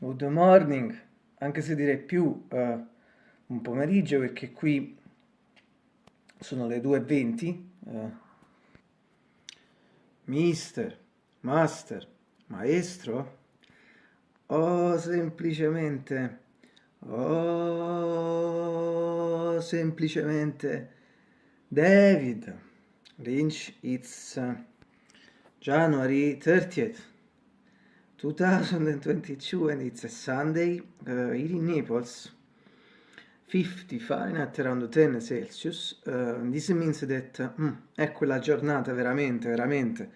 Good morning, anche se direi più eh, un pomeriggio perché qui sono le 2.20. Eh. Mister, master, maestro, o semplicemente, o semplicemente David Lynch, it's January 30th. 2022 and it's a Sunday uh, here in Naples. 50 Fahrenheit around 10 Celsius. Uh, this means that mm, è quella giornata veramente veramente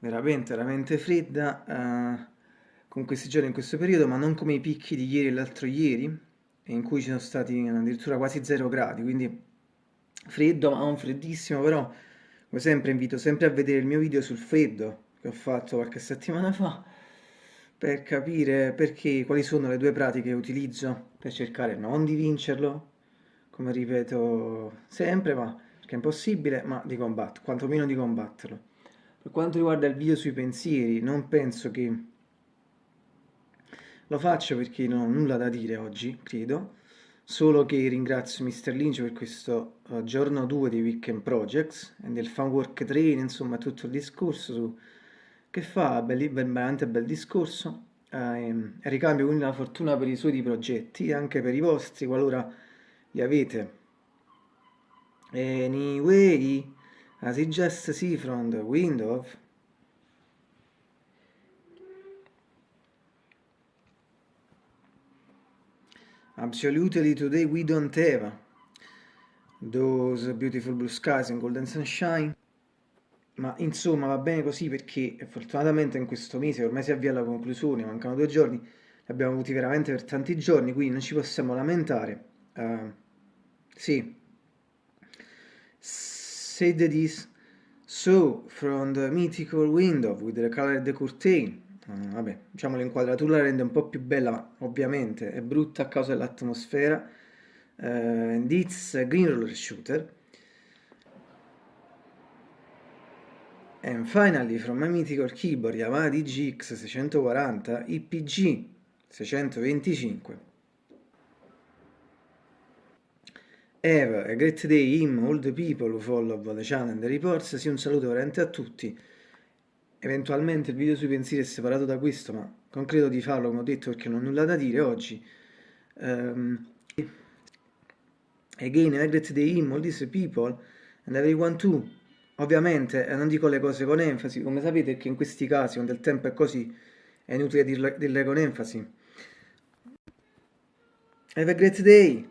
veramente veramente fredda uh, con questi giorni in questo periodo ma non come i picchi di ieri e l'altro ieri in cui ci sono stati addirittura quasi 0 gradi quindi freddo ma non freddissimo però come sempre invito sempre a vedere il mio video sul freddo che ho fatto qualche settimana fa per capire perché, quali sono le due pratiche che utilizzo per cercare non di vincerlo, come ripeto sempre, ma perché è impossibile, ma di combatterlo, quantomeno di combatterlo. Per quanto riguarda il video sui pensieri, non penso che lo faccio perché non ho nulla da dire oggi, credo, solo che ringrazio Mr. Lynch per questo uh, giorno 2 di Weekend Projects e del Fan Work Train, insomma tutto il discorso su che fa belli, veramente bel discorso eh, ricambio quindi la fortuna per i suoi progetti e anche per i vostri qualora li avete. Anyway as you just see from the window absolutely today we don't have those beautiful blue skies and golden sunshine ma insomma va bene così perché fortunatamente in questo mese ormai si avvia alla conclusione, mancano due giorni, li abbiamo avuti veramente per tanti giorni, quindi non ci possiamo lamentare. Uh, sì. Said this, so from the mythical window with the colored curtain, uh, vabbè, diciamo l'inquadratura la rende un po' più bella, ma ovviamente è brutta a causa dell'atmosfera, uh, and it's a green roller shooter, And finally, from my mythical keyboard Yamaha DGX 640 IPG 625. Have a great day, him, all the people who follow the channel and the reports. Sì, un saluto veramente a tutti. Eventualmente il video sui pensieri è separato da questo, ma non credo di farlo, come ho detto, perché non ho nulla da dire oggi. Um, again, a great day, him, all these people, and everyone too. Ovviamente eh, non dico le cose con enfasi, come sapete che in questi casi, quando il tempo è così, è inutile dirle, dirle con enfasi. Have a great day!